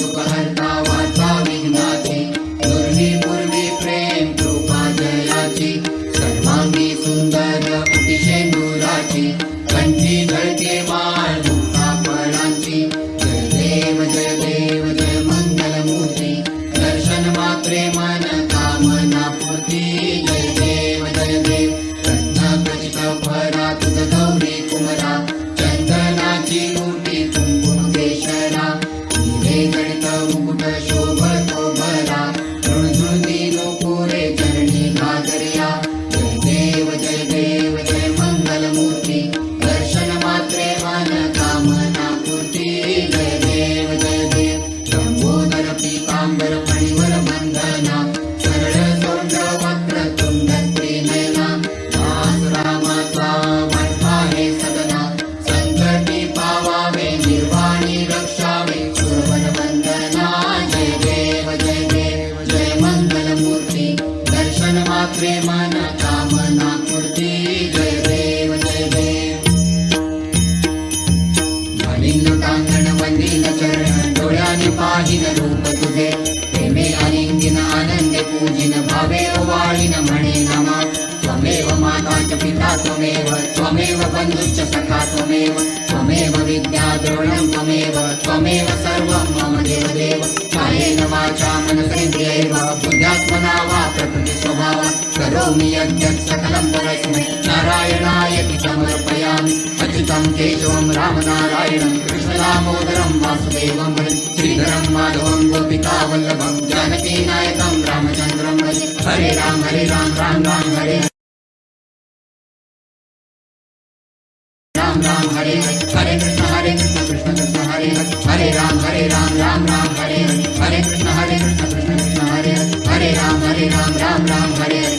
Yukalai मात्रे कामना देव देव। प्रेमे अलिंगिन, आनंदे पूजिन, भावे ओवाळीन माता च पिता, त्वमेव त्वमेव बन्धुश्च सखा मम देवदेव। कायेन वाचा मनसेन्द्रियैव बुद्ध्यात्मना वा प्रकृति। नारायणाय समर्पयामि अच्युतं केशवं रामनारायणं कृष्णदामोदरं वासुदेवं भजे श्रीधरं माधवं गोपिकावल्लभं जानकीनायकं रामचन्द्रं हरे राम हरे राम राम राम हरे हरे। राम राम हरे हरे। कृष्ण हरे कृष्ण कृष्ण कृष्ण हरे। हरे राम Ram Ram Hare